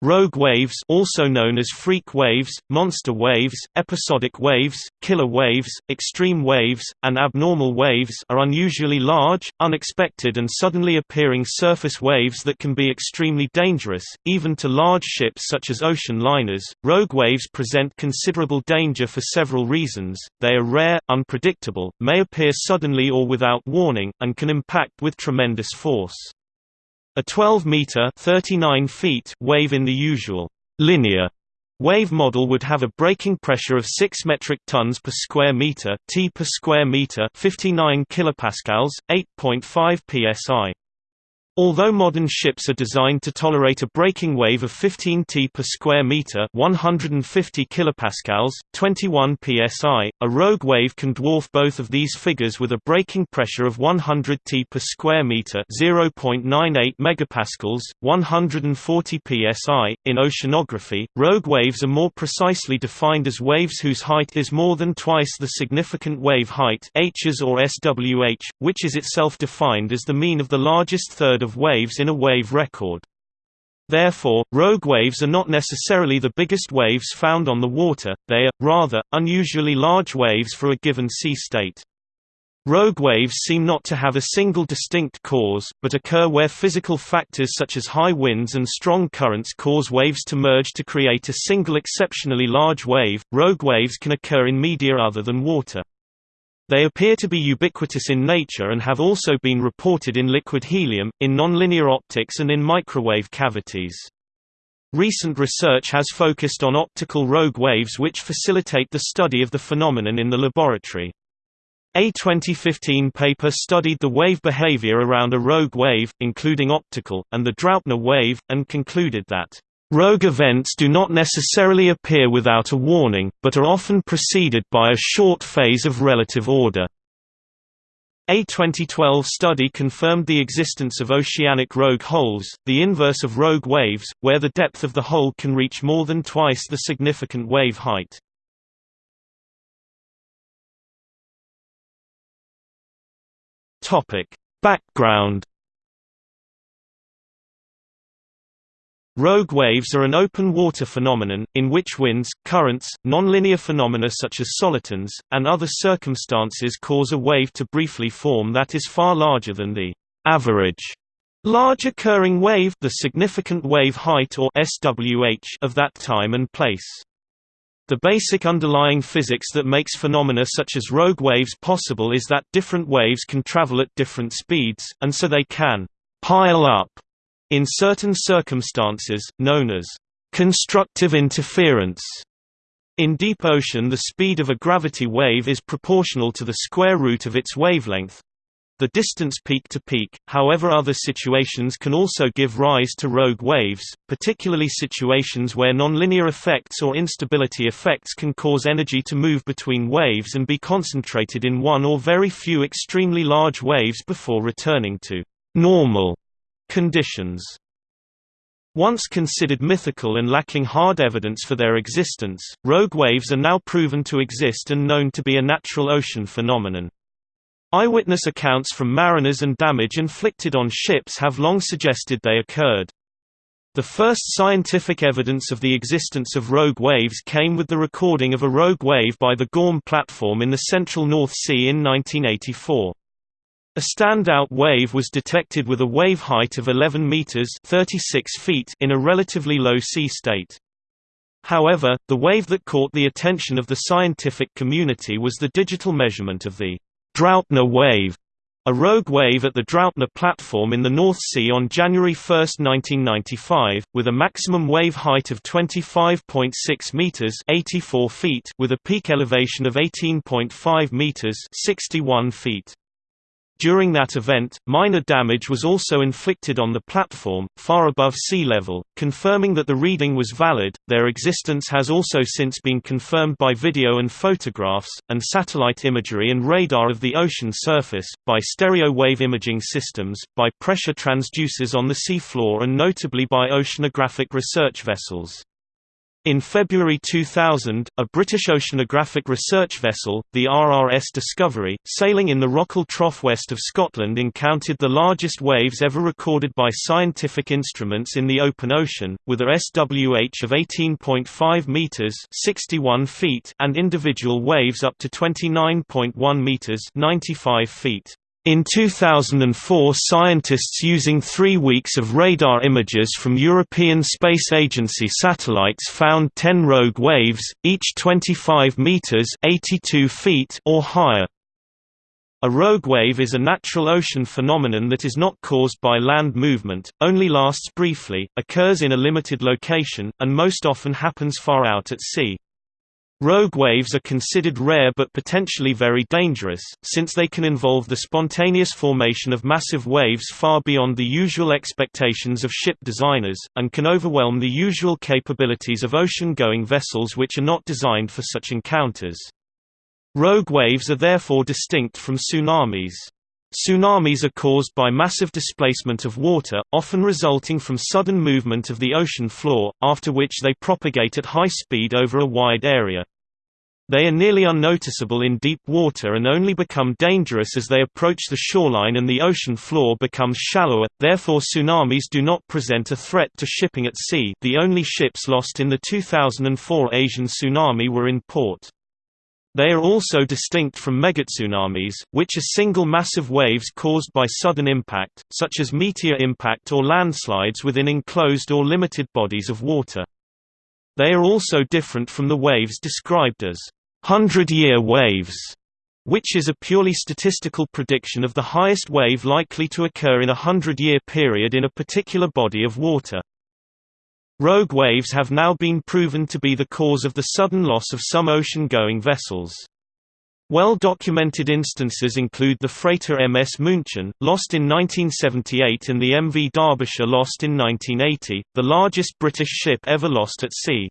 Rogue waves also known as freak waves, monster waves, episodic waves, killer waves, extreme waves, and abnormal waves are unusually large, unexpected and suddenly appearing surface waves that can be extremely dangerous, even to large ships such as ocean liners. Rogue waves present considerable danger for several reasons, they are rare, unpredictable, may appear suddenly or without warning, and can impact with tremendous force. A 12-meter (39 feet) wave in the usual linear wave model would have a breaking pressure of 6 metric tons per square meter, t per square meter, 59 kilopascals, 8.5 psi. Although modern ships are designed to tolerate a breaking wave of 15 t per square meter, 150 kilopascals, 21 psi, a rogue wave can dwarf both of these figures with a breaking pressure of 100 t per square meter, 0.98 megapascals, 140 psi. In oceanography, rogue waves are more precisely defined as waves whose height is more than twice the significant wave height H's or SWH, which is itself defined as the mean of the largest third of of waves in a wave record. Therefore, rogue waves are not necessarily the biggest waves found on the water, they are, rather, unusually large waves for a given sea state. Rogue waves seem not to have a single distinct cause, but occur where physical factors such as high winds and strong currents cause waves to merge to create a single exceptionally large wave. Rogue waves can occur in media other than water. They appear to be ubiquitous in nature and have also been reported in liquid helium, in nonlinear optics and in microwave cavities. Recent research has focused on optical rogue waves which facilitate the study of the phenomenon in the laboratory. A 2015 paper studied the wave behavior around a rogue wave, including optical, and the Draupner wave, and concluded that Rogue events do not necessarily appear without a warning, but are often preceded by a short phase of relative order. A 2012 study confirmed the existence of oceanic rogue holes, the inverse of rogue waves, where the depth of the hole can reach more than twice the significant wave height. Background Rogue waves are an open water phenomenon, in which winds, currents, nonlinear phenomena such as solitons, and other circumstances cause a wave to briefly form that is far larger than the average large occurring wave the significant wave height or SWH of that time and place. The basic underlying physics that makes phenomena such as rogue waves possible is that different waves can travel at different speeds, and so they can «pile up» In certain circumstances, known as constructive interference, in deep ocean the speed of a gravity wave is proportional to the square root of its wavelength the distance peak to peak, however other situations can also give rise to rogue waves, particularly situations where nonlinear effects or instability effects can cause energy to move between waves and be concentrated in one or very few extremely large waves before returning to normal conditions. Once considered mythical and lacking hard evidence for their existence, rogue waves are now proven to exist and known to be a natural ocean phenomenon. Eyewitness accounts from mariners and damage inflicted on ships have long suggested they occurred. The first scientific evidence of the existence of rogue waves came with the recording of a rogue wave by the Gorm platform in the central North Sea in 1984. A standout wave was detected with a wave height of 11 meters (36 feet) in a relatively low sea state. However, the wave that caught the attention of the scientific community was the digital measurement of the Draupner wave, a rogue wave at the Draupner platform in the North Sea on January 1, 1995, with a maximum wave height of 25.6 meters (84 feet) with a peak elevation of 18.5 meters (61 feet). During that event, minor damage was also inflicted on the platform, far above sea level, confirming that the reading was valid. Their existence has also since been confirmed by video and photographs, and satellite imagery and radar of the ocean surface, by stereo wave imaging systems, by pressure transducers on the sea floor, and notably by oceanographic research vessels. In February 2000, a British oceanographic research vessel, the RRS Discovery, sailing in the Rockall Trough west of Scotland encountered the largest waves ever recorded by scientific instruments in the open ocean, with a SWH of 18.5 metres 61 feet and individual waves up to 29.1 metres 95 feet. In 2004 scientists using three weeks of radar images from European Space Agency satellites found 10 rogue waves, each 25 meters 82 feet or higher. A rogue wave is a natural ocean phenomenon that is not caused by land movement, only lasts briefly, occurs in a limited location, and most often happens far out at sea. Rogue waves are considered rare but potentially very dangerous, since they can involve the spontaneous formation of massive waves far beyond the usual expectations of ship designers, and can overwhelm the usual capabilities of ocean-going vessels which are not designed for such encounters. Rogue waves are therefore distinct from tsunamis. Tsunamis are caused by massive displacement of water, often resulting from sudden movement of the ocean floor, after which they propagate at high speed over a wide area. They are nearly unnoticeable in deep water and only become dangerous as they approach the shoreline and the ocean floor becomes shallower, therefore tsunamis do not present a threat to shipping at sea the only ships lost in the 2004 Asian tsunami were in port. They are also distinct from megatsunamis, which are single massive waves caused by sudden impact, such as meteor impact or landslides within enclosed or limited bodies of water. They are also different from the waves described as hundred-year waves, which is a purely statistical prediction of the highest wave likely to occur in a hundred-year period in a particular body of water. Rogue waves have now been proven to be the cause of the sudden loss of some ocean-going vessels. Well-documented instances include the freighter MS München, lost in 1978 and the MV Derbyshire lost in 1980, the largest British ship ever lost at sea.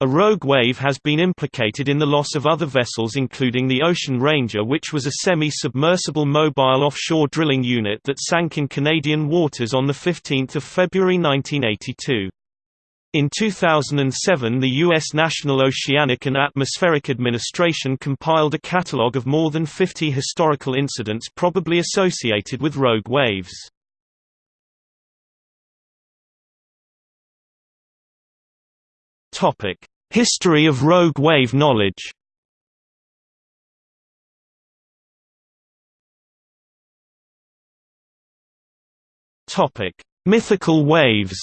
A rogue wave has been implicated in the loss of other vessels including the Ocean Ranger which was a semi-submersible mobile offshore drilling unit that sank in Canadian waters on 15 February 1982. In 2007 the U.S. National Oceanic and Atmospheric Administration compiled a catalogue of more than 50 historical incidents probably associated with rogue waves. History of rogue wave knowledge Mythical waves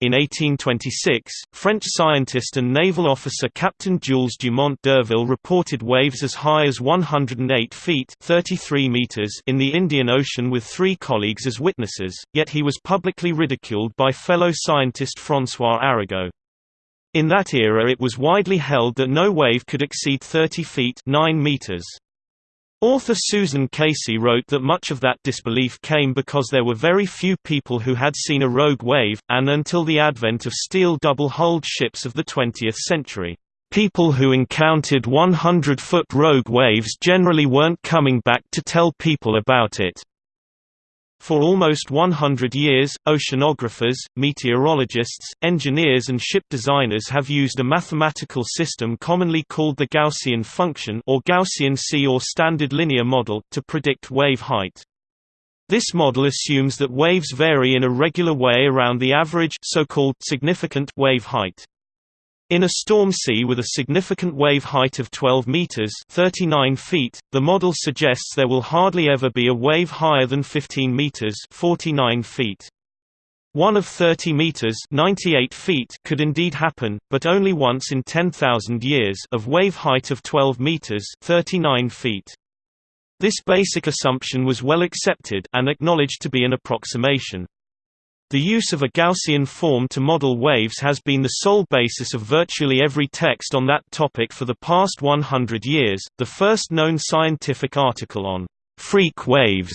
In 1826, French scientist and naval officer Captain Jules Dumont d'Urville reported waves as high as 108 feet 33 meters in the Indian Ocean with three colleagues as witnesses, yet he was publicly ridiculed by fellow scientist François Arago. In that era it was widely held that no wave could exceed 30 feet 9 meters. Author Susan Casey wrote that much of that disbelief came because there were very few people who had seen a rogue wave, and until the advent of steel double-hulled ships of the 20th century, people who encountered 100-foot rogue waves generally weren't coming back to tell people about it. For almost 100 years, oceanographers, meteorologists, engineers and ship designers have used a mathematical system commonly called the Gaussian function or Gaussian Sea or standard linear model, to predict wave height. This model assumes that waves vary in a regular way around the average so-called significant wave height. In a storm sea with a significant wave height of 12 meters (39 feet), the model suggests there will hardly ever be a wave higher than 15 meters (49 feet). One of 30 meters (98 feet) could indeed happen, but only once in 10,000 years of wave height of 12 meters (39 feet). This basic assumption was well accepted and acknowledged to be an approximation. The use of a Gaussian form to model waves has been the sole basis of virtually every text on that topic for the past 100 years. The first known scientific article on freak waves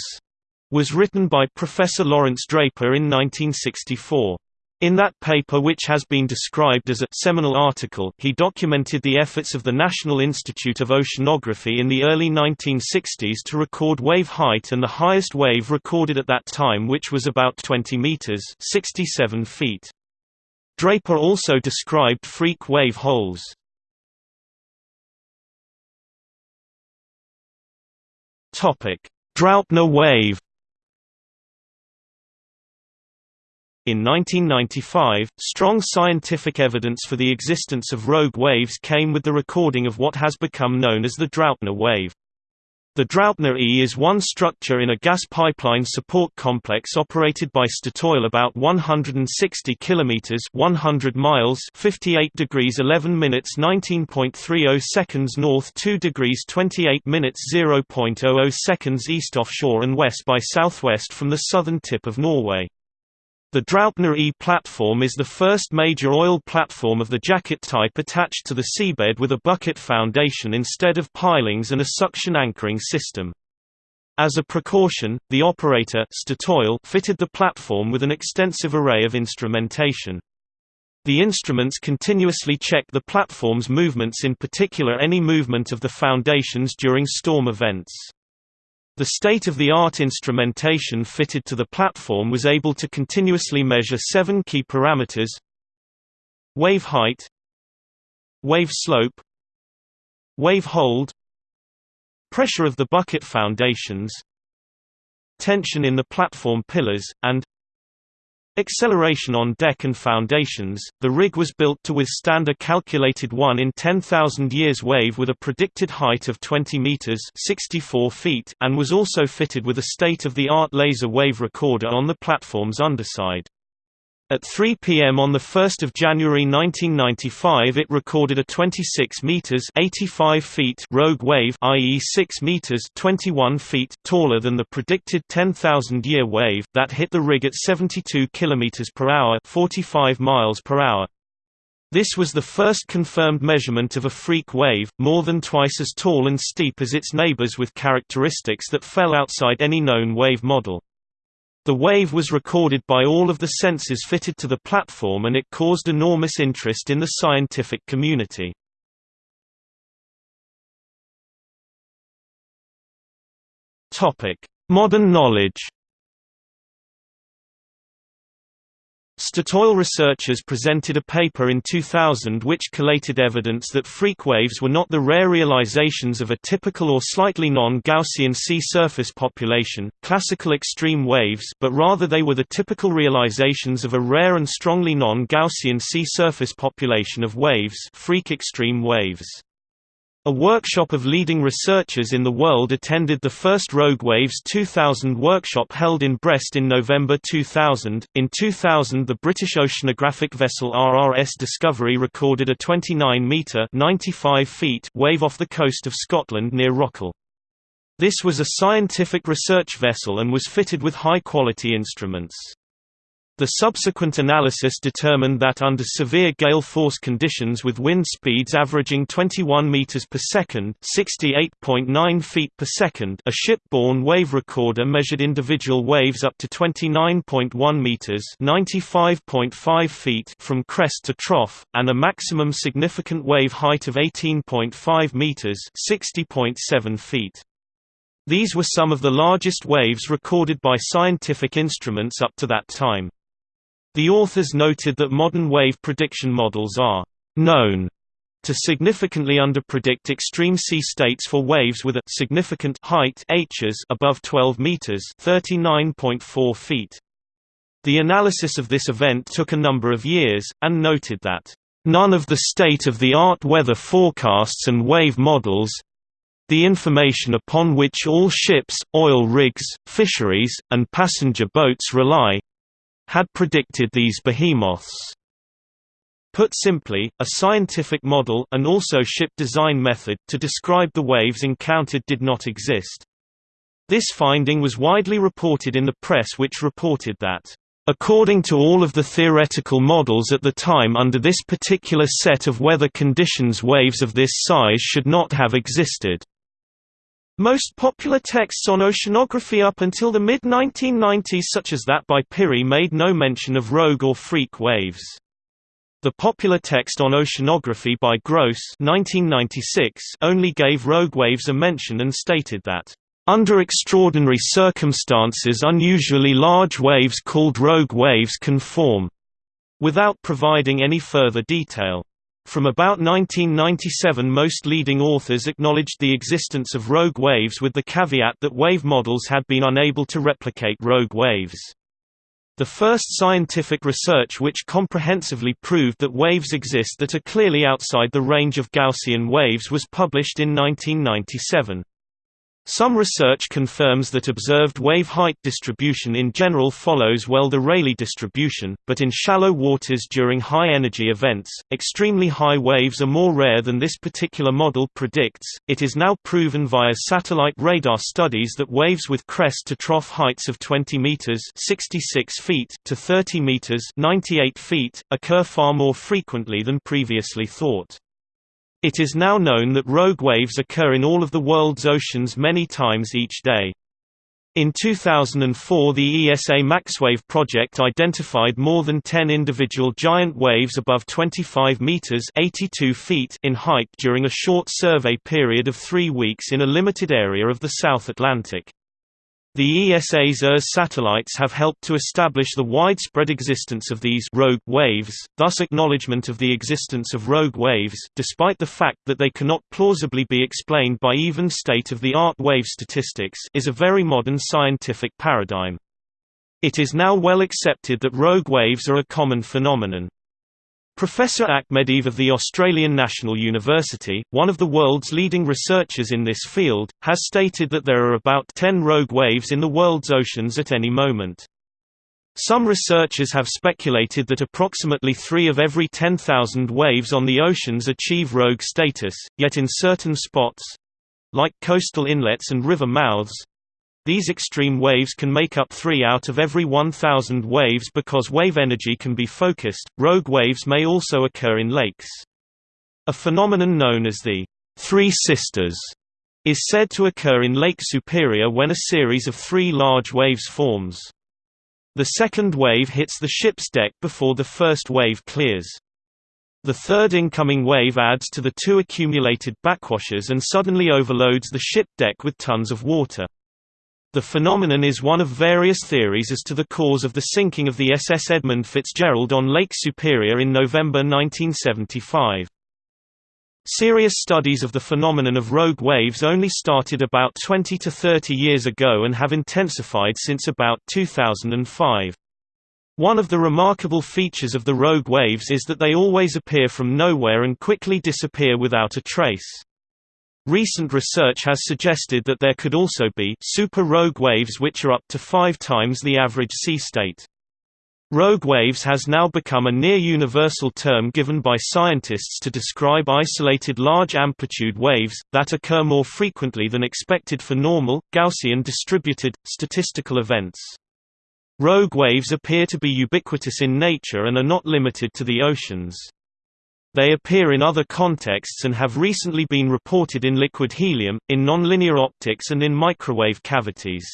was written by Professor Lawrence Draper in 1964. In that paper which has been described as a seminal article he documented the efforts of the National Institute of Oceanography in the early 1960s to record wave height and the highest wave recorded at that time which was about 20 meters 67 feet. Draper also described freak wave holes. Draupner wave In 1995, strong scientific evidence for the existence of rogue waves came with the recording of what has become known as the Draupner wave. The Draupner E is one structure in a gas pipeline support complex operated by Statoil about 160 kilometers 100 miles 58 degrees 11 minutes 19.30 seconds north 2 degrees 28 minutes 0.00 seconds east offshore and west by southwest from the southern tip of Norway. The Draupner E platform is the first major oil platform of the jacket type attached to the seabed with a bucket foundation instead of pilings and a suction anchoring system. As a precaution, the operator Statoil fitted the platform with an extensive array of instrumentation. The instruments continuously check the platform's movements in particular any movement of the foundations during storm events. The state-of-the-art instrumentation fitted to the platform was able to continuously measure seven key parameters wave height wave slope wave hold pressure of the bucket foundations tension in the platform pillars, and Acceleration on deck and foundations. The rig was built to withstand a calculated 1 in 10,000 years wave with a predicted height of 20 meters (64 feet) and was also fitted with a state-of-the-art laser wave recorder on the platform's underside. At 3 p.m. on 1 January 1995 it recorded a 26 meters 85 feet rogue wave i.e. 6 meters 21 feet taller than the predicted 10,000-year wave that hit the rig at 72 kilometers per hour 45 miles per hour. This was the first confirmed measurement of a freak wave, more than twice as tall and steep as its neighbors with characteristics that fell outside any known wave model. The wave was recorded by all of the sensors fitted to the platform and it caused enormous interest in the scientific community. Modern knowledge Statoil researchers presented a paper in 2000 which collated evidence that freak waves were not the rare realizations of a typical or slightly non-Gaussian sea surface population, classical extreme waves but rather they were the typical realizations of a rare and strongly non-Gaussian sea surface population of waves freak extreme waves. A workshop of leading researchers in the world attended the first Rogue Waves 2000 workshop held in Brest in November 2000. In 2000, the British oceanographic vessel RRS Discovery recorded a 29 metre (95 feet) wave off the coast of Scotland near Rockall. This was a scientific research vessel and was fitted with high-quality instruments. The subsequent analysis determined that under severe gale force conditions with wind speeds averaging 21 meters per second, 68.9 feet per second, a ship-borne wave recorder measured individual waves up to 29.1 meters, 95.5 feet from crest to trough, and a maximum significant wave height of 18.5 meters, 60.7 feet. These were some of the largest waves recorded by scientific instruments up to that time. The authors noted that modern wave prediction models are known to significantly underpredict extreme sea states for waves with a significant height h's above 12 meters, 39.4 feet. The analysis of this event took a number of years and noted that none of the state-of-the-art weather forecasts and wave models the information upon which all ships, oil rigs, fisheries, and passenger boats rely had predicted these behemoths. Put simply, a scientific model and also ship design method to describe the waves encountered did not exist. This finding was widely reported in the press which reported that, "...according to all of the theoretical models at the time under this particular set of weather conditions waves of this size should not have existed." Most popular texts on oceanography up until the mid-1990s such as that by Pirie made no mention of rogue or freak waves. The popular text on oceanography by Gross 1996 only gave rogue waves a mention and stated that, "...under extraordinary circumstances unusually large waves called rogue waves can form," without providing any further detail. From about 1997 most leading authors acknowledged the existence of rogue waves with the caveat that wave models had been unable to replicate rogue waves. The first scientific research which comprehensively proved that waves exist that are clearly outside the range of Gaussian waves was published in 1997. Some research confirms that observed wave height distribution in general follows well the Rayleigh distribution, but in shallow waters during high-energy events, extremely high waves are more rare than this particular model predicts. It is now proven via satellite radar studies that waves with crest to trough heights of 20 meters (66 feet) to 30 meters (98 feet) occur far more frequently than previously thought. It is now known that rogue waves occur in all of the world's oceans many times each day. In 2004 the ESA MaxWave project identified more than 10 individual giant waves above 25 meters 82 feet in height during a short survey period of three weeks in a limited area of the South Atlantic. The ESA's ERS satellites have helped to establish the widespread existence of these rogue waves, thus acknowledgement of the existence of rogue waves despite the fact that they cannot plausibly be explained by even state-of-the-art wave statistics is a very modern scientific paradigm. It is now well accepted that rogue waves are a common phenomenon. Professor Akhmediev of the Australian National University, one of the world's leading researchers in this field, has stated that there are about 10 rogue waves in the world's oceans at any moment. Some researchers have speculated that approximately 3 of every 10,000 waves on the oceans achieve rogue status, yet in certain spots—like coastal inlets and river mouths, these extreme waves can make up 3 out of every 1000 waves because wave energy can be focused. Rogue waves may also occur in lakes. A phenomenon known as the Three Sisters is said to occur in Lake Superior when a series of three large waves forms. The second wave hits the ship's deck before the first wave clears. The third incoming wave adds to the two accumulated backwashes and suddenly overloads the ship deck with tons of water. The phenomenon is one of various theories as to the cause of the sinking of the SS Edmund Fitzgerald on Lake Superior in November 1975. Serious studies of the phenomenon of rogue waves only started about 20 to 30 years ago and have intensified since about 2005. One of the remarkable features of the rogue waves is that they always appear from nowhere and quickly disappear without a trace. Recent research has suggested that there could also be super rogue waves which are up to five times the average sea state. Rogue waves has now become a near-universal term given by scientists to describe isolated large-amplitude waves, that occur more frequently than expected for normal, Gaussian distributed, statistical events. Rogue waves appear to be ubiquitous in nature and are not limited to the oceans. They appear in other contexts and have recently been reported in liquid helium, in nonlinear optics and in microwave cavities.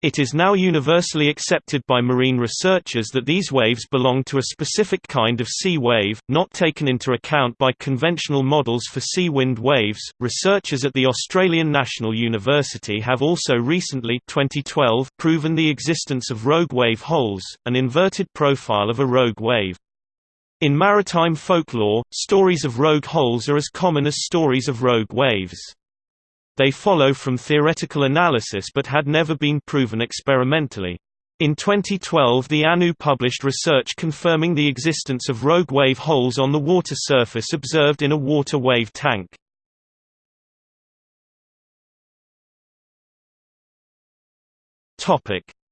It is now universally accepted by marine researchers that these waves belong to a specific kind of sea wave, not taken into account by conventional models for sea wind waves. Researchers at the Australian National University have also recently 2012 proven the existence of rogue wave holes, an inverted profile of a rogue wave. In maritime folklore, stories of rogue holes are as common as stories of rogue waves. They follow from theoretical analysis but had never been proven experimentally. In 2012 the ANU published research confirming the existence of rogue wave holes on the water surface observed in a water wave tank.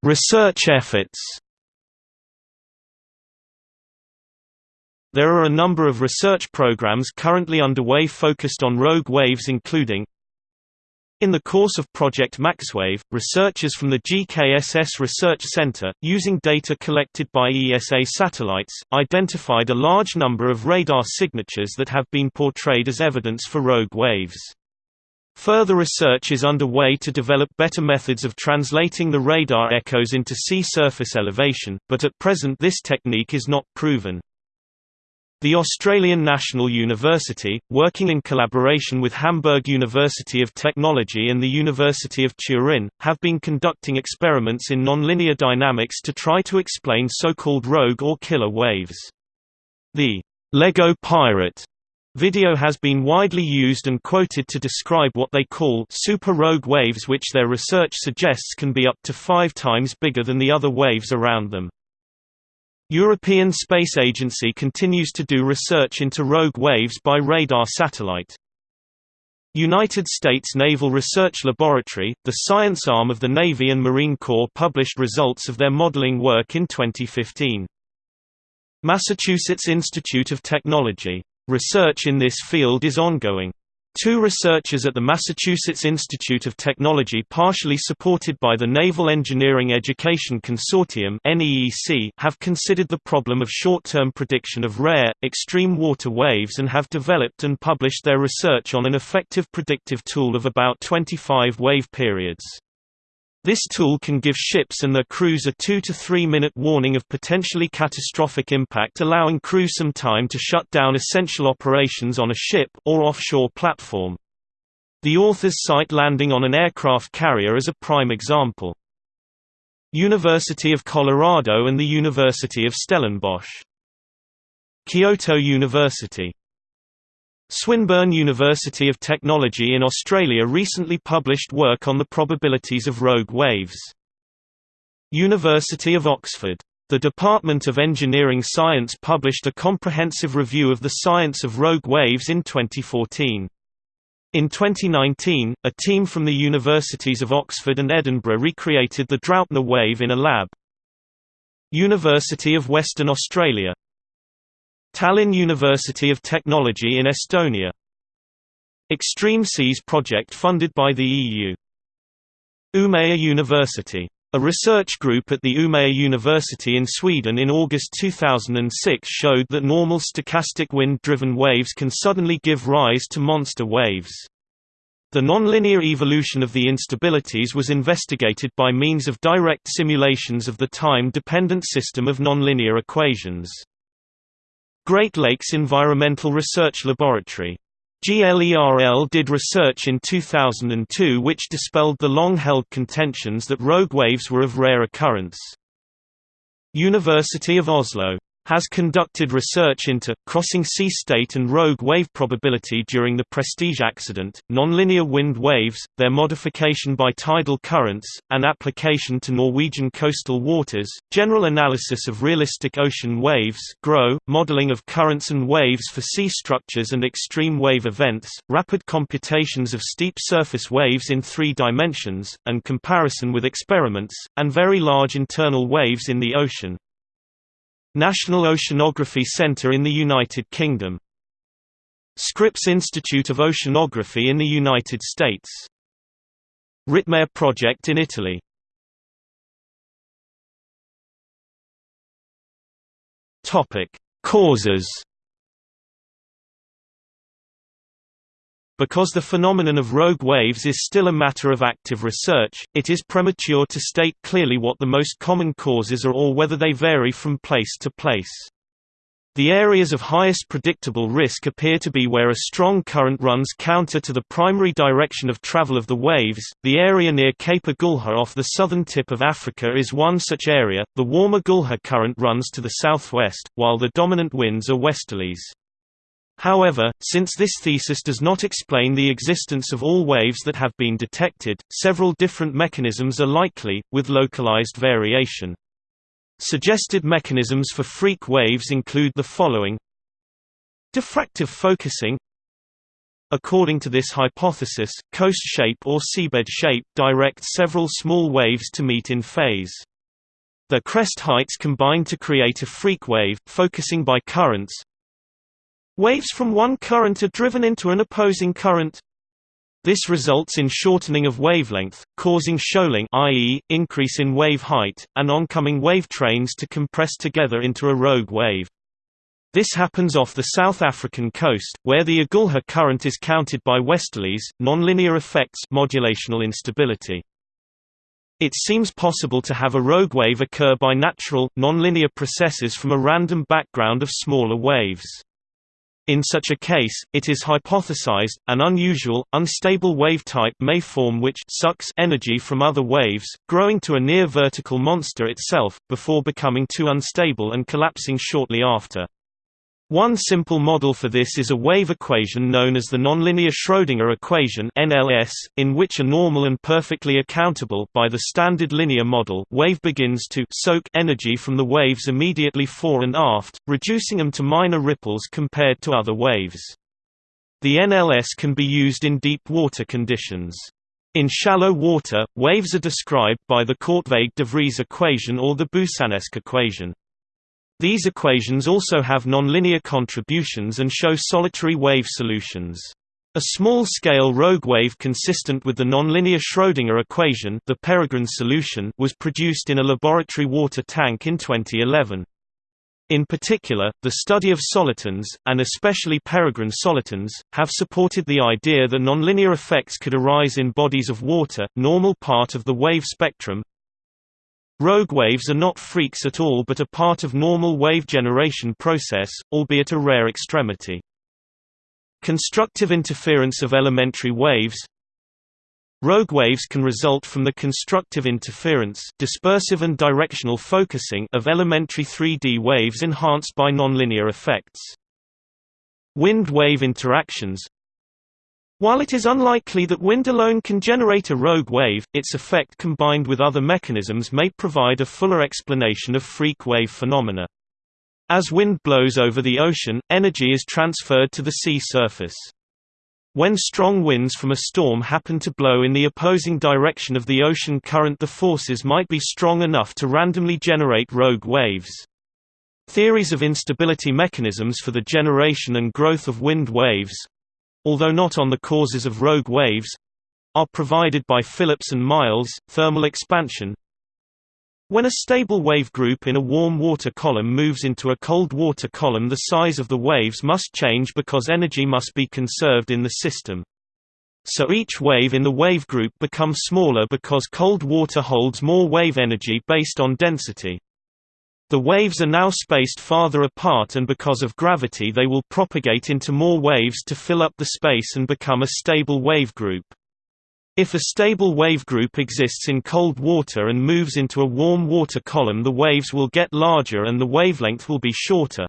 Research efforts There are a number of research programs currently underway focused on rogue waves including in the course of Project MaxWave, researchers from the GKSS Research Center, using data collected by ESA satellites, identified a large number of radar signatures that have been portrayed as evidence for rogue waves. Further research is underway to develop better methods of translating the radar echoes into sea surface elevation, but at present this technique is not proven. The Australian National University, working in collaboration with Hamburg University of Technology and the University of Turin, have been conducting experiments in nonlinear dynamics to try to explain so-called rogue or killer waves. The Lego Pirate video has been widely used and quoted to describe what they call super rogue waves which their research suggests can be up to five times bigger than the other waves around them. European Space Agency continues to do research into rogue waves by radar satellite. United States Naval Research Laboratory, the science arm of the Navy and Marine Corps published results of their modeling work in 2015. Massachusetts Institute of Technology. Research in this field is ongoing. Two researchers at the Massachusetts Institute of Technology partially supported by the Naval Engineering Education Consortium have considered the problem of short-term prediction of rare, extreme water waves and have developed and published their research on an effective predictive tool of about 25 wave periods. This tool can give ships and their crews a 2 to 3 minute warning of potentially catastrophic impact allowing crew some time to shut down essential operations on a ship or offshore platform. The authors cite landing on an aircraft carrier as a prime example. University of Colorado and the University of Stellenbosch. Kyoto University Swinburne University of Technology in Australia recently published work on the probabilities of rogue waves. University of Oxford. The Department of Engineering Science published a comprehensive review of the science of rogue waves in 2014. In 2019, a team from the universities of Oxford and Edinburgh recreated the Draupner wave in a lab. University of Western Australia Tallinn University of Technology in Estonia Extreme Seas project funded by the EU Umeå University. A research group at the Umeå University in Sweden in August 2006 showed that normal stochastic wind-driven waves can suddenly give rise to monster waves. The nonlinear evolution of the instabilities was investigated by means of direct simulations of the time-dependent system of nonlinear equations. Great Lakes Environmental Research Laboratory. GLERL did research in 2002 which dispelled the long-held contentions that rogue waves were of rare occurrence. University of Oslo has conducted research into crossing sea state and rogue wave probability during the Prestige accident, nonlinear wind waves, their modification by tidal currents, and application to Norwegian coastal waters, general analysis of realistic ocean waves GROW, modeling of currents and waves for sea structures and extreme wave events, rapid computations of steep surface waves in three dimensions, and comparison with experiments, and very large internal waves in the ocean. National Oceanography Centre in the United Kingdom. Scripps Institute of Oceanography in the United States. Ritmare project in Italy. Causes Because the phenomenon of rogue waves is still a matter of active research, it is premature to state clearly what the most common causes are or whether they vary from place to place. The areas of highest predictable risk appear to be where a strong current runs counter to the primary direction of travel of the waves. The area near Cape Agulhas off the southern tip of Africa is one such area. The warmer Agulhas current runs to the southwest, while the dominant winds are westerlies. However, since this thesis does not explain the existence of all waves that have been detected, several different mechanisms are likely, with localized variation. Suggested mechanisms for freak waves include the following Diffractive focusing According to this hypothesis, coast shape or seabed shape directs several small waves to meet in phase. Their crest heights combine to create a freak wave, focusing by currents, Waves from one current are driven into an opposing current. This results in shortening of wavelength, causing shoaling i.e., increase in wave height, and oncoming wave trains to compress together into a rogue wave. This happens off the South African coast, where the Agulhas current is counted by westerlies, nonlinear effects modulational instability. It seems possible to have a rogue wave occur by natural, nonlinear processes from a random background of smaller waves. In such a case, it is hypothesized, an unusual, unstable wave type may form which sucks energy from other waves, growing to a near-vertical monster itself, before becoming too unstable and collapsing shortly after. One simple model for this is a wave equation known as the nonlinear Schrödinger equation (NLS), in which a normal and perfectly accountable by the standard linear model wave begins to soak energy from the waves immediately fore and aft, reducing them to minor ripples compared to other waves. The NLS can be used in deep water conditions. In shallow water, waves are described by the Korteweg-de Vries equation or the Boussinesq equation. These equations also have nonlinear contributions and show solitary wave solutions. A small-scale rogue wave consistent with the nonlinear Schrödinger equation the Peregrine solution was produced in a laboratory water tank in 2011. In particular, the study of solitons, and especially peregrine solitons, have supported the idea that nonlinear effects could arise in bodies of water, normal part of the wave spectrum, Rogue waves are not freaks at all but a part of normal wave generation process, albeit a rare extremity. Constructive interference of elementary waves Rogue waves can result from the constructive interference dispersive and directional focusing of elementary 3D waves enhanced by nonlinear effects. Wind-wave interactions while it is unlikely that wind alone can generate a rogue wave, its effect combined with other mechanisms may provide a fuller explanation of freak wave phenomena. As wind blows over the ocean, energy is transferred to the sea surface. When strong winds from a storm happen to blow in the opposing direction of the ocean current the forces might be strong enough to randomly generate rogue waves. Theories of instability mechanisms for the generation and growth of wind waves, although not on the causes of rogue waves are provided by Phillips and Miles, thermal expansion. When a stable wave group in a warm water column moves into a cold water column the size of the waves must change because energy must be conserved in the system. So each wave in the wave group becomes smaller because cold water holds more wave energy based on density. The waves are now spaced farther apart and because of gravity they will propagate into more waves to fill up the space and become a stable wave group. If a stable wave group exists in cold water and moves into a warm water column the waves will get larger and the wavelength will be shorter.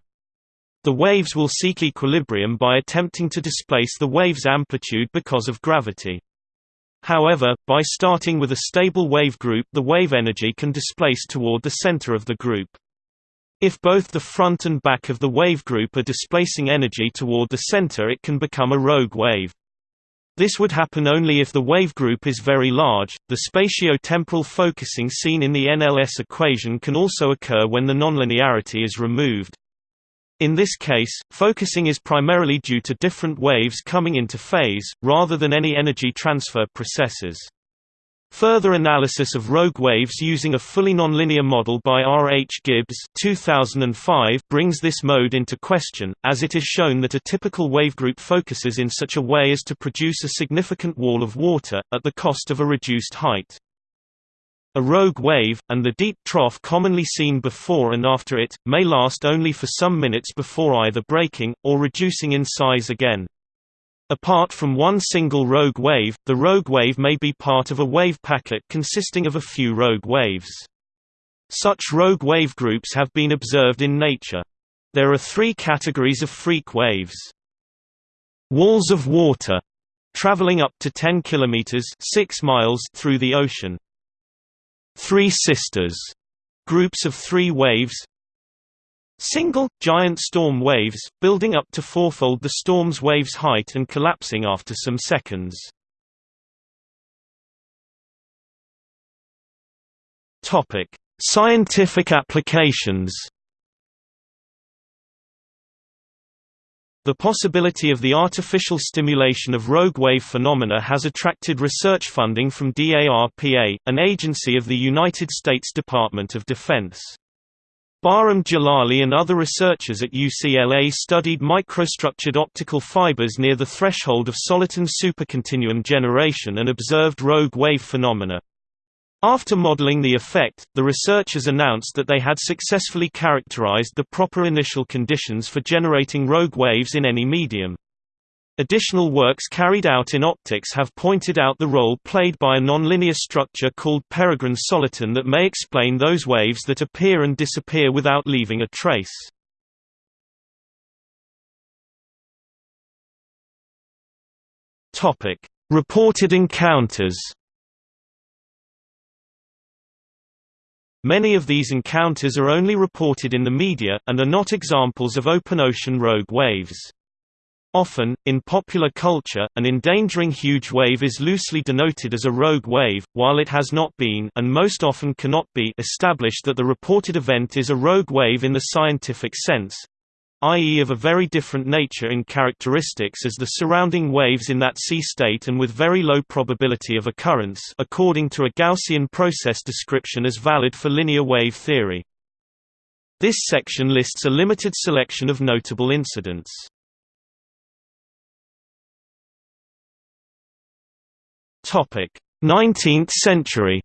The waves will seek equilibrium by attempting to displace the wave's amplitude because of gravity. However, by starting with a stable wave group the wave energy can displace toward the center of the group. If both the front and back of the wave group are displacing energy toward the center it can become a rogue wave. This would happen only if the wave group is very large. The spatio-temporal focusing seen in the NLS equation can also occur when the nonlinearity is removed. In this case, focusing is primarily due to different waves coming into phase, rather than any energy transfer processes. Further analysis of rogue waves using a fully nonlinear model by R. H. Gibbs 2005 brings this mode into question, as it is shown that a typical wavegroup focuses in such a way as to produce a significant wall of water, at the cost of a reduced height. A rogue wave, and the deep trough commonly seen before and after it, may last only for some minutes before either breaking, or reducing in size again. Apart from one single rogue wave, the rogue wave may be part of a wave packet consisting of a few rogue waves. Such rogue wave groups have been observed in nature. There are three categories of freak waves. Walls of water, traveling up to 10 kilometers 6 miles through the ocean. Three sisters, groups of three waves, Single, giant storm waves, building up to fourfold the storm's wave's height and collapsing after some seconds. Scientific applications. The possibility of the artificial stimulation of rogue wave phenomena has attracted research funding from DARPA, an agency of the United States Department of Defense. Bahram Jalali and other researchers at UCLA studied microstructured optical fibers near the threshold of soliton supercontinuum generation and observed rogue wave phenomena. After modeling the effect, the researchers announced that they had successfully characterized the proper initial conditions for generating rogue waves in any medium. Additional works carried out in optics have pointed out the role played by a nonlinear structure called peregrine soliton that may explain those waves that appear and disappear without leaving a trace. Reported encounters. Many of these encounters are only reported in the media, and are not examples of open ocean rogue waves. Often, in popular culture, an endangering huge wave is loosely denoted as a rogue wave, while it has not been and most often cannot be established that the reported event is a rogue wave in the scientific sense i.e. of a very different nature in characteristics as the surrounding waves in that sea state and with very low probability of occurrence according to a Gaussian process description as valid for linear wave theory. This section lists a limited selection of notable incidents. 19th century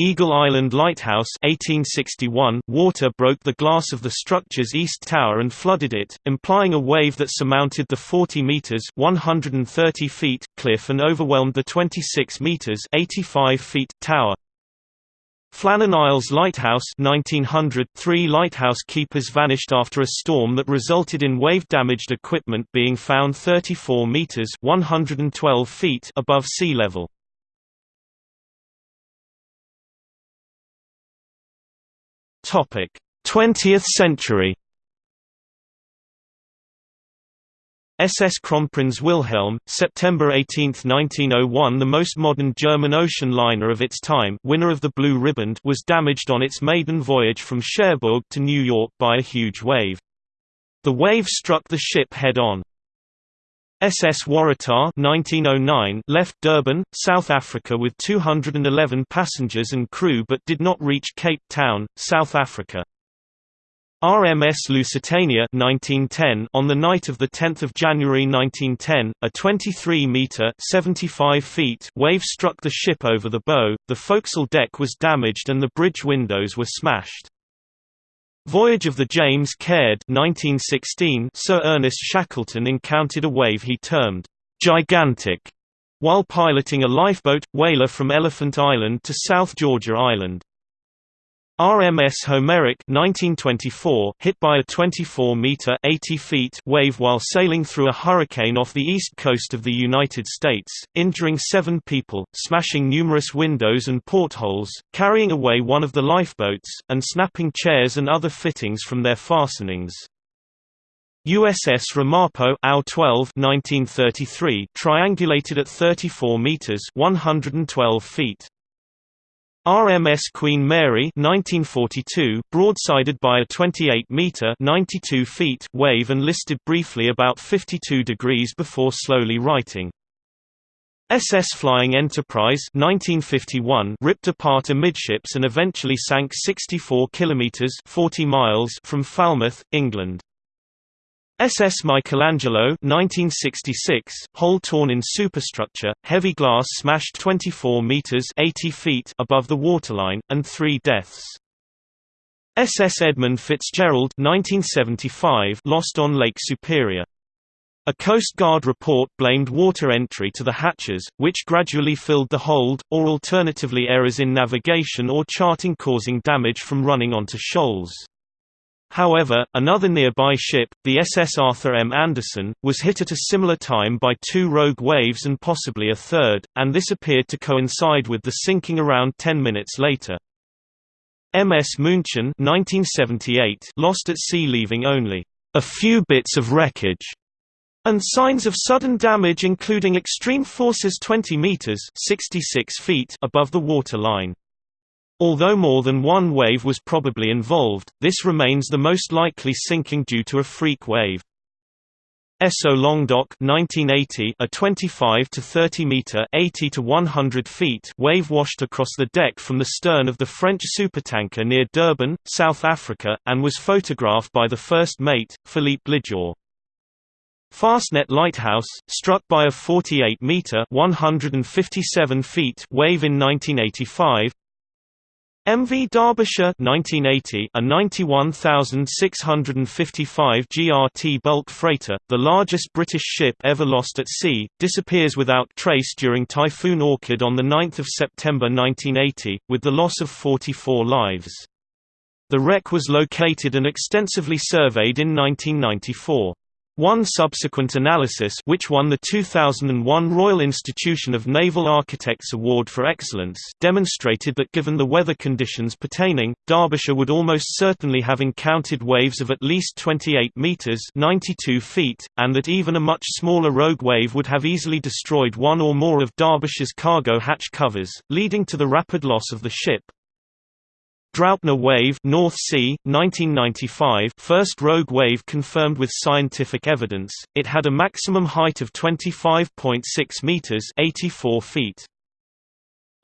Eagle Island Lighthouse 1861 water broke the glass of the structure's east tower and flooded it, implying a wave that surmounted the 40 meters 130 feet cliff and overwhelmed the 26 meters 85 feet tower. Flannan Isles Lighthouse 1900 Three lighthouse keepers vanished after a storm that resulted in wave-damaged equipment being found 34 meters 112 feet above sea level. Topic: 20th century SS Kronprinz Wilhelm, September 18, 1901 the most modern German ocean liner of its time winner of the Blue Riband was damaged on its maiden voyage from Cherbourg to New York by a huge wave. The wave struck the ship head-on. SS Waratah 1909 left Durban, South Africa with 211 passengers and crew but did not reach Cape Town, South Africa. RMS Lusitania 1910 on the night of 10 January 1910, a 23-metre 75 feet wave struck the ship over the bow, the forecastle deck was damaged and the bridge windows were smashed. Voyage of the James Caird 1916 Sir Ernest Shackleton encountered a wave he termed, "...gigantic", while piloting a lifeboat, whaler from Elephant Island to South Georgia Island. RMS Homeric 1924 hit by a 24-meter (80 feet) wave while sailing through a hurricane off the east coast of the United States, injuring seven people, smashing numerous windows and portholes, carrying away one of the lifeboats, and snapping chairs and other fittings from their fastenings. USS Ramapo AU 12 1933 triangulated at 34 meters 112 feet. RMS Queen Mary 1942 broadsided by a 28-meter 92 feet wave and listed briefly about 52 degrees before slowly righting. SS Flying Enterprise 1951 ripped apart amidships and eventually sank 64 kilometers 40 miles from Falmouth, England. SS Michelangelo 1966, hole torn in superstructure, heavy glass smashed 24 meters 80 feet above the waterline, and three deaths. SS Edmund Fitzgerald 1975 lost on Lake Superior. A Coast Guard report blamed water entry to the hatches, which gradually filled the hold, or alternatively errors in navigation or charting causing damage from running onto shoals. However, another nearby ship, the SS Arthur M. Anderson, was hit at a similar time by two rogue waves and possibly a third, and this appeared to coincide with the sinking around 10 minutes later. MS München 1978 lost at sea leaving only a few bits of wreckage and signs of sudden damage including extreme forces 20 meters 66 feet above the water line. Although more than one wave was probably involved, this remains the most likely sinking due to a freak wave. Esso Languedoc 1980 a 25 to 30 meter 80 to 100 feet wave washed across the deck from the stern of the French supertanker near Durban, South Africa, and was photographed by the first mate, Philippe Lijour. Fastnet Lighthouse, struck by a 48 meter 157 feet wave in 1985, MV Derbyshire 1980, a 91,655 GRT bulk freighter, the largest British ship ever lost at sea, disappears without trace during Typhoon Orchid on 9 September 1980, with the loss of 44 lives. The wreck was located and extensively surveyed in 1994. One subsequent analysis which won the 2001 Royal Institution of Naval Architects Award for Excellence demonstrated that given the weather conditions pertaining, Derbyshire would almost certainly have encountered waves of at least 28 metres 92 feet, and that even a much smaller rogue wave would have easily destroyed one or more of Derbyshire's cargo hatch covers, leading to the rapid loss of the ship. Draupner wave North Sea, 1995 first rogue wave confirmed with scientific evidence, it had a maximum height of 25.6 metres 84 feet.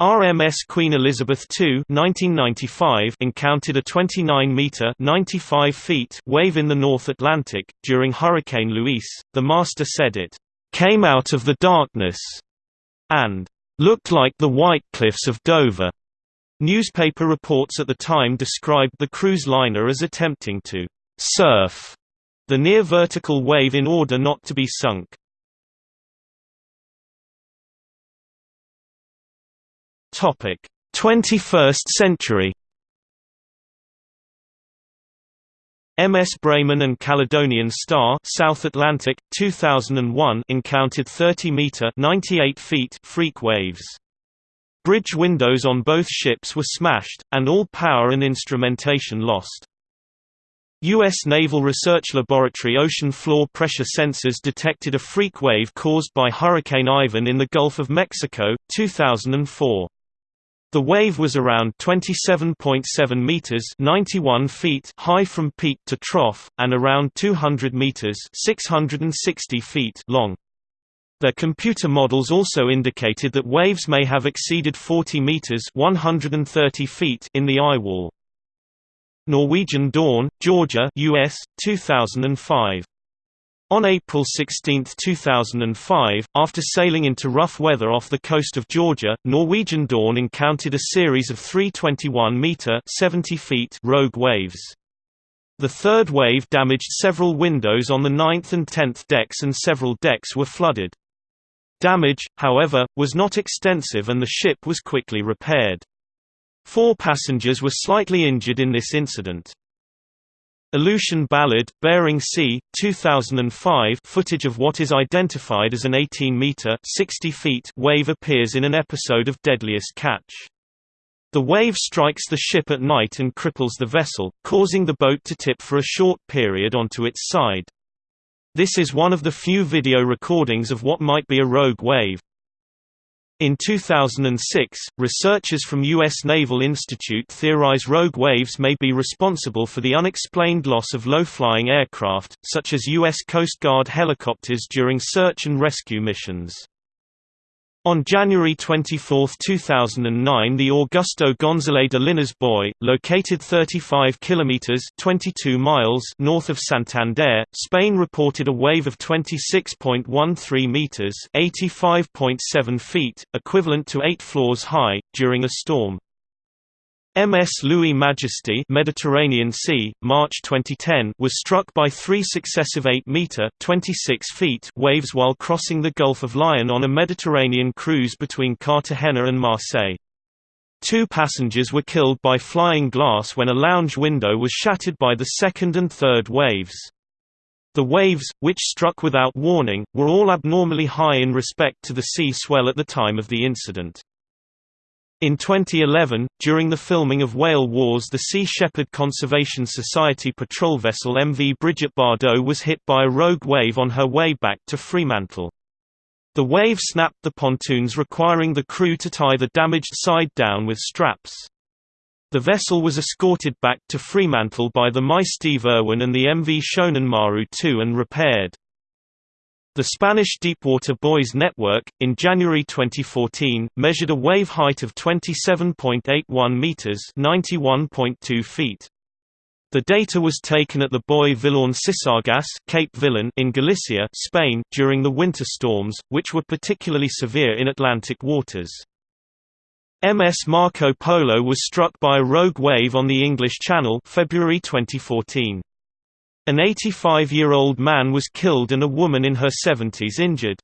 RMS Queen Elizabeth II 1995 encountered a 29-metre 95 feet wave in the North Atlantic. During Hurricane Luis, the master said it came out of the darkness and looked like the White Cliffs of Dover. Newspaper reports at the time described the cruise liner as attempting to «surf» the near-vertical wave in order not to be sunk. Topic: 21st century. MS Bremen and Caledonian Star South Atlantic 2001 encountered 30 meter 98 feet freak waves. Bridge windows on both ships were smashed, and all power and instrumentation lost. U.S. Naval Research Laboratory ocean floor pressure sensors detected a freak wave caused by Hurricane Ivan in the Gulf of Mexico, 2004. The wave was around 27.7 meters (91 feet) high from peak to trough and around 200 meters (660 feet) long. Their computer models also indicated that waves may have exceeded 40 meters (130 feet) in the eye wall. Norwegian Dawn, Georgia, US, 2005. On April 16, 2005, after sailing into rough weather off the coast of Georgia, Norwegian Dawn encountered a series of 321-meter (70 feet) rogue waves. The third wave damaged several windows on the ninth and tenth decks and several decks were flooded. Damage, however, was not extensive and the ship was quickly repaired. Four passengers were slightly injured in this incident. Aleutian Ballad, Bering Sea, 2005 footage of what is identified as an 18-meter (60 feet) wave appears in an episode of Deadliest Catch. The wave strikes the ship at night and cripples the vessel, causing the boat to tip for a short period onto its side. This is one of the few video recordings of what might be a rogue wave. In 2006, researchers from U.S. Naval Institute theorize rogue waves may be responsible for the unexplained loss of low-flying aircraft, such as U.S. Coast Guard helicopters during search and rescue missions. On January 24, 2009 the Augusto González de Linares Buoy, located 35 kilometers 22 miles north of Santander, Spain reported a wave of 26.13 meters 85.7 feet, equivalent to 8 floors high, during a storm. MS Louis Majesty Mediterranean Sea, March 2010 was struck by three successive 8-metre (26 feet) waves while crossing the Gulf of Lion on a Mediterranean cruise between Cartagena and Marseille. Two passengers were killed by flying glass when a lounge window was shattered by the second and third waves. The waves, which struck without warning, were all abnormally high in respect to the sea swell at the time of the incident. In 2011, during the filming of Whale Wars the Sea Shepherd Conservation Society patrol vessel MV Brigitte Bardot was hit by a rogue wave on her way back to Fremantle. The wave snapped the pontoons requiring the crew to tie the damaged side down with straps. The vessel was escorted back to Fremantle by the My Steve Irwin and the MV Shonan Maru II and repaired. The Spanish Deepwater Boys Network, in January 2014, measured a wave height of 27.81 meters (91.2 feet). The data was taken at the buoy Villano-Sisargas, Cape Villano in Galicia, Spain, during the winter storms, which were particularly severe in Atlantic waters. MS Marco Polo was struck by a rogue wave on the English Channel, February 2014. An 85-year-old man was killed and a woman in her 70s injured.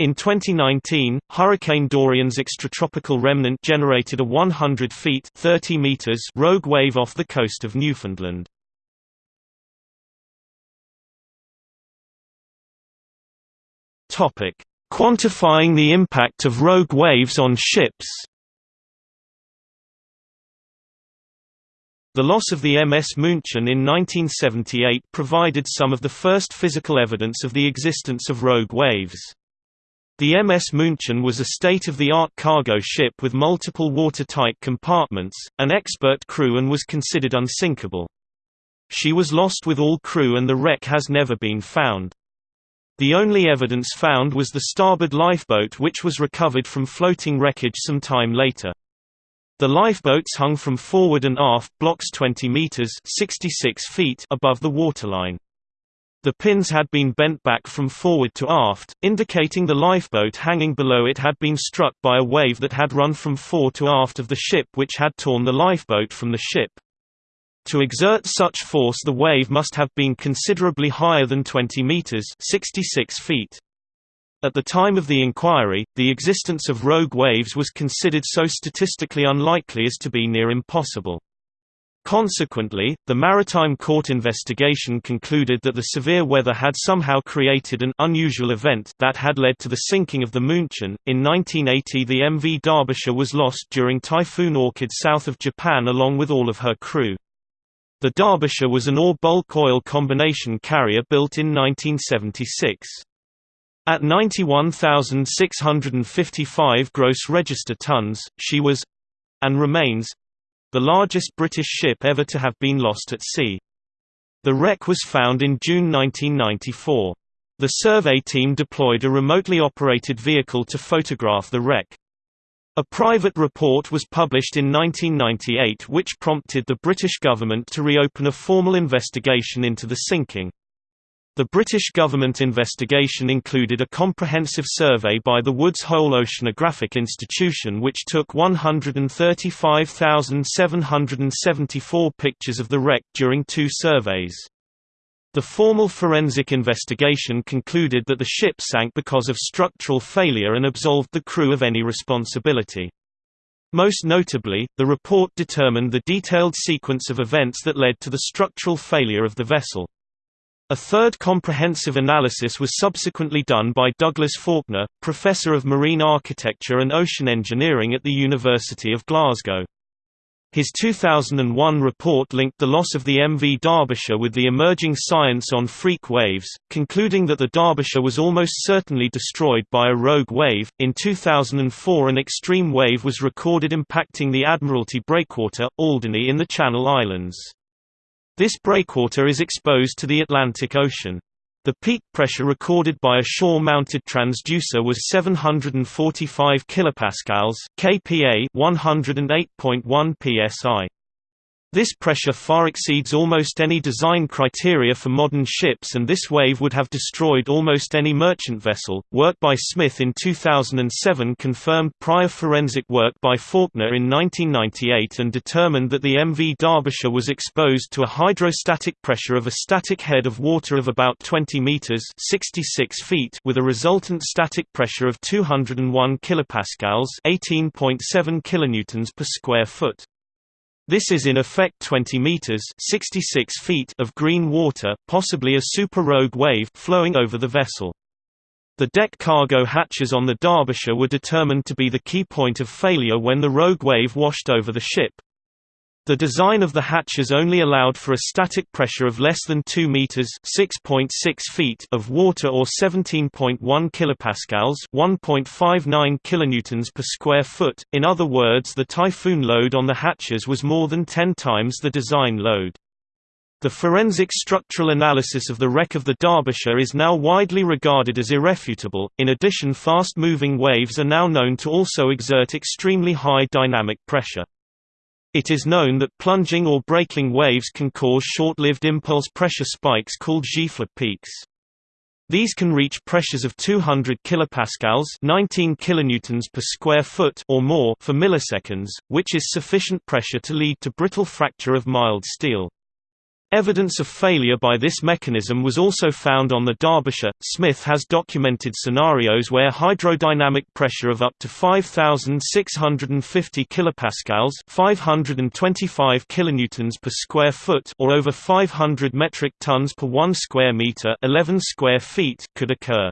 In 2019, Hurricane Dorian's extratropical remnant generated a 100 feet 30 meters rogue wave off the coast of Newfoundland. Quantifying the impact of rogue waves on ships. The loss of the MS München in 1978 provided some of the first physical evidence of the existence of rogue waves. The MS München was a state-of-the-art cargo ship with multiple watertight compartments, an expert crew and was considered unsinkable. She was lost with all crew and the wreck has never been found. The only evidence found was the starboard lifeboat which was recovered from floating wreckage some time later. The lifeboats hung from forward and aft blocks 20 meters (66 feet) above the waterline. The pins had been bent back from forward to aft, indicating the lifeboat hanging below it had been struck by a wave that had run from fore to aft of the ship which had torn the lifeboat from the ship. To exert such force the wave must have been considerably higher than 20 meters (66 feet). At the time of the inquiry, the existence of rogue waves was considered so statistically unlikely as to be near impossible. Consequently, the Maritime Court investigation concluded that the severe weather had somehow created an unusual event that had led to the sinking of the München. In 1980, the MV Derbyshire was lost during Typhoon Orchid south of Japan along with all of her crew. The Derbyshire was an ore-bulk oil combination carrier built in 1976. At 91,655 gross register tons, she was—and remains—the largest British ship ever to have been lost at sea. The wreck was found in June 1994. The survey team deployed a remotely operated vehicle to photograph the wreck. A private report was published in 1998 which prompted the British government to reopen a formal investigation into the sinking. The British government investigation included a comprehensive survey by the Woods Hole Oceanographic Institution which took 135,774 pictures of the wreck during two surveys. The formal forensic investigation concluded that the ship sank because of structural failure and absolved the crew of any responsibility. Most notably, the report determined the detailed sequence of events that led to the structural failure of the vessel. A third comprehensive analysis was subsequently done by Douglas Faulkner, Professor of Marine Architecture and Ocean Engineering at the University of Glasgow. His 2001 report linked the loss of the MV Derbyshire with the emerging science on freak waves, concluding that the Derbyshire was almost certainly destroyed by a rogue wave. In 2004, an extreme wave was recorded impacting the Admiralty breakwater, Alderney in the Channel Islands. This breakwater is exposed to the Atlantic Ocean. The peak pressure recorded by a shore-mounted transducer was 745 kilopascals (kPa) 108.1 psi. This pressure far exceeds almost any design criteria for modern ships and this wave would have destroyed almost any merchant vessel. Work by Smith in 2007 confirmed prior forensic work by Faulkner in 1998 and determined that the MV Derbyshire was exposed to a hydrostatic pressure of a static head of water of about 20 meters (66 feet) with a resultant static pressure of 201 kilopascals (18.7 kilonewtons per square foot). This is in effect 20 meters (66 feet) of green water, possibly a super rogue wave flowing over the vessel. The deck cargo hatches on the Derbyshire were determined to be the key point of failure when the rogue wave washed over the ship. The design of the hatches only allowed for a static pressure of less than 2 meters (6.6 feet) of water or 17.1 kilopascals (1.59 kilonewtons per square foot). In other words, the typhoon load on the hatches was more than 10 times the design load. The forensic structural analysis of the wreck of the Derbyshire is now widely regarded as irrefutable. In addition, fast moving waves are now known to also exert extremely high dynamic pressure. It is known that plunging or breaking waves can cause short-lived impulse pressure spikes called Gifle peaks. These can reach pressures of 200 kilopascals, 19 kilonewtons per square foot or more for milliseconds, which is sufficient pressure to lead to brittle fracture of mild steel. Evidence of failure by this mechanism was also found on the Derbyshire. Smith has documented scenarios where hydrodynamic pressure of up to 5650 kilopascals, 525 kilonewtons per square foot or over 500 metric tons per 1 square meter, 11 square feet could occur.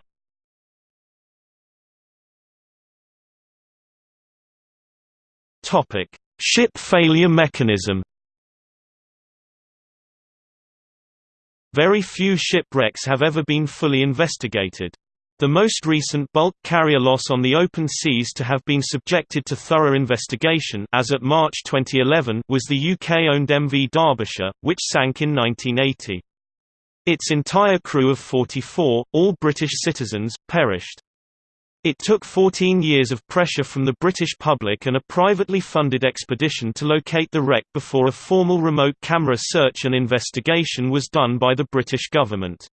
Topic: Ship failure mechanism. Very few shipwrecks have ever been fully investigated. The most recent bulk carrier loss on the open seas to have been subjected to thorough investigation as at March 2011 was the UK-owned MV Derbyshire, which sank in 1980. Its entire crew of 44, all British citizens, perished. It took 14 years of pressure from the British public and a privately funded expedition to locate the wreck before a formal remote camera search and investigation was done by the British government.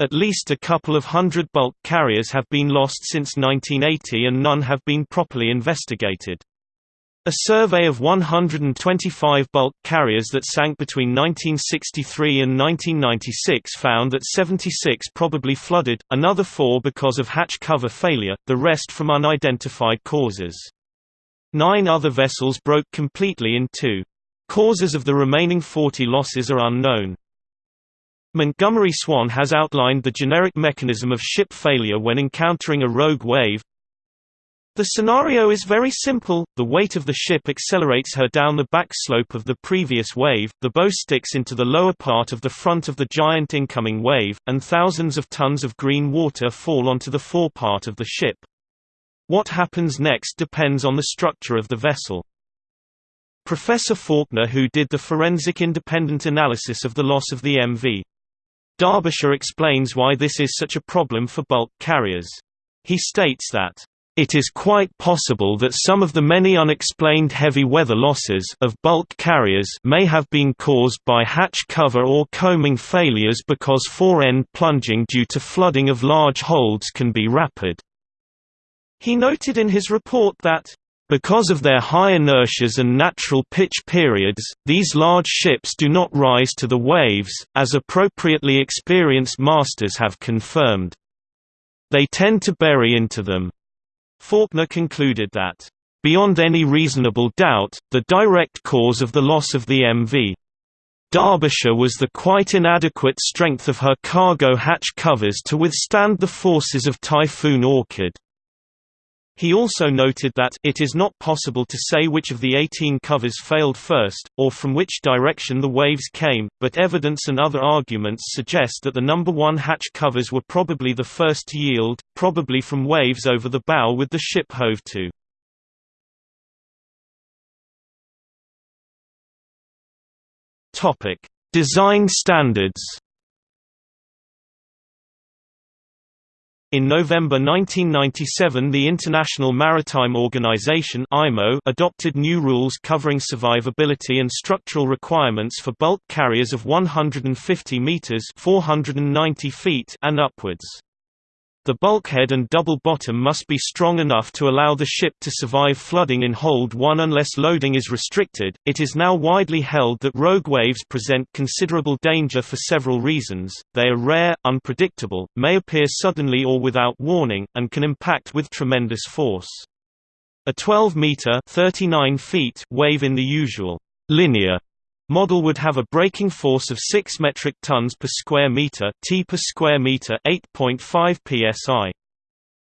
At least a couple of hundred bulk carriers have been lost since 1980 and none have been properly investigated. A survey of 125 bulk carriers that sank between 1963 and 1996 found that 76 probably flooded, another four because of hatch cover failure, the rest from unidentified causes. Nine other vessels broke completely in two. Causes of the remaining 40 losses are unknown. Montgomery Swan has outlined the generic mechanism of ship failure when encountering a rogue wave, the scenario is very simple, the weight of the ship accelerates her down the back slope of the previous wave, the bow sticks into the lower part of the front of the giant incoming wave, and thousands of tons of green water fall onto the forepart of the ship. What happens next depends on the structure of the vessel. Professor Faulkner who did the forensic independent analysis of the loss of the MV. Derbyshire explains why this is such a problem for bulk carriers. He states that it is quite possible that some of the many unexplained heavy weather losses of bulk carriers may have been caused by hatch cover or coaming failures because fore-end plunging due to flooding of large holds can be rapid. He noted in his report that because of their high inertias and natural pitch periods, these large ships do not rise to the waves, as appropriately experienced masters have confirmed. They tend to bury into them. Faulkner concluded that, "...beyond any reasonable doubt, the direct cause of the loss of the MV. Derbyshire was the quite inadequate strength of her cargo hatch covers to withstand the forces of Typhoon Orchid." He also noted that it is not possible to say which of the 18 covers failed first, or from which direction the waves came, but evidence and other arguments suggest that the number 1 hatch covers were probably the first to yield, probably from waves over the bow with the ship hove to. Design standards In November 1997 the International Maritime Organization adopted new rules covering survivability and structural requirements for bulk carriers of 150 meters (490 feet) and upwards. The bulkhead and double bottom must be strong enough to allow the ship to survive flooding in hold 1 unless loading is restricted. It is now widely held that rogue waves present considerable danger for several reasons. They are rare, unpredictable, may appear suddenly or without warning, and can impact with tremendous force. A 12 meter (39 feet) wave in the usual linear model would have a breaking force of 6 metric tons per square meter, t per square meter, 8.5 psi.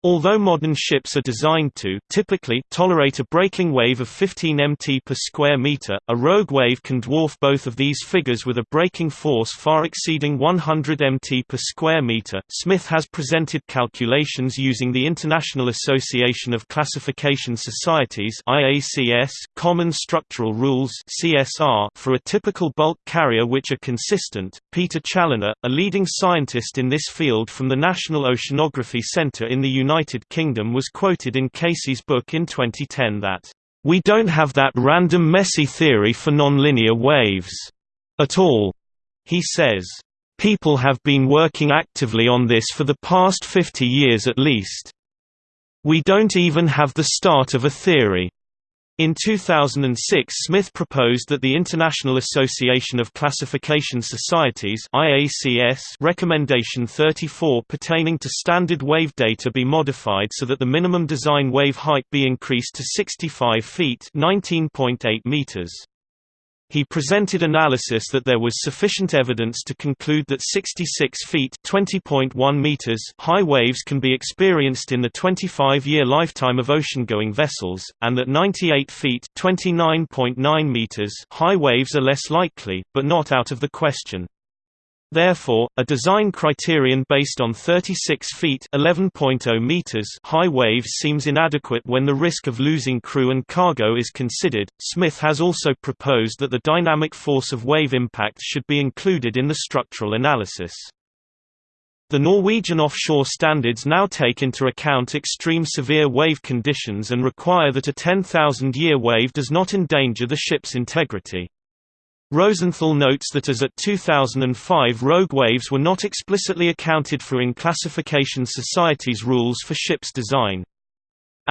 Although modern ships are designed to typically tolerate a breaking wave of 15 mt per square meter, a rogue wave can dwarf both of these figures with a breaking force far exceeding 100 mt per square meter. Smith has presented calculations using the International Association of Classification Societies (IACS) Common Structural Rules (CSR) for a typical bulk carrier which are consistent. Peter Challenor, a leading scientist in this field from the National Oceanography Centre in the United United Kingdom was quoted in Casey's book in 2010 that, "...we don't have that random messy theory for nonlinear waves. At all." He says, "...people have been working actively on this for the past 50 years at least. We don't even have the start of a theory." In 2006 Smith proposed that the International Association of Classification Societies IACS Recommendation 34 pertaining to standard wave data be modified so that the minimum design wave height be increased to 65 feet 19.8 meters. He presented analysis that there was sufficient evidence to conclude that 66 feet (20.1 meters) high waves can be experienced in the 25-year lifetime of ocean-going vessels, and that 98 feet (29.9 meters) high waves are less likely, but not out of the question. Therefore, a design criterion based on 36 feet (11.0 meters) high waves seems inadequate when the risk of losing crew and cargo is considered. Smith has also proposed that the dynamic force of wave impact should be included in the structural analysis. The Norwegian offshore standards now take into account extreme severe wave conditions and require that a 10,000-year wave does not endanger the ship's integrity. Rosenthal notes that as at 2005 rogue waves were not explicitly accounted for in classification society's rules for ships design.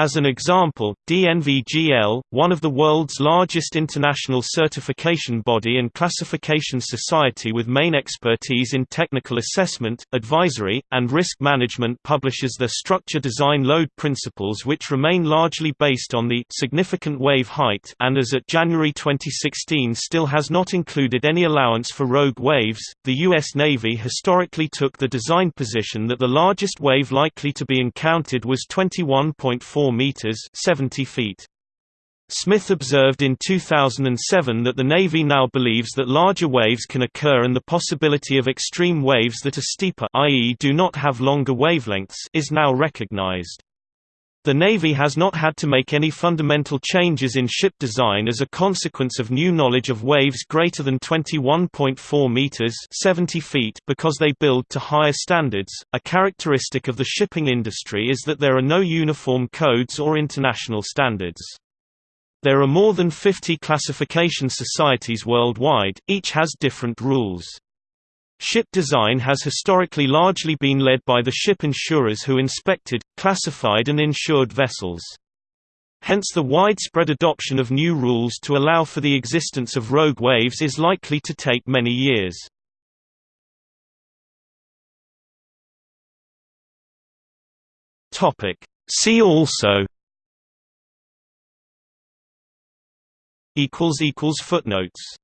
As an example, DNVGL, one of the world's largest international certification body and classification society with main expertise in technical assessment, advisory, and risk management publishes their structure design load principles which remain largely based on the significant wave height and as at January 2016 still has not included any allowance for rogue waves. The US Navy historically took the design position that the largest wave likely to be encountered was 21.4 meters 70 feet. Smith observed in 2007 that the Navy now believes that larger waves can occur and the possibility of extreme waves that are steeper i.e. do not have longer wavelengths is now recognized. The Navy has not had to make any fundamental changes in ship design as a consequence of new knowledge of waves greater than 21.4 meters (70 feet) because they build to higher standards. A characteristic of the shipping industry is that there are no uniform codes or international standards. There are more than 50 classification societies worldwide, each has different rules. Ship design has historically largely been led by the ship insurers who inspected, classified and insured vessels. Hence the widespread adoption of new rules to allow for the existence of rogue waves is likely to take many years. See also Footnotes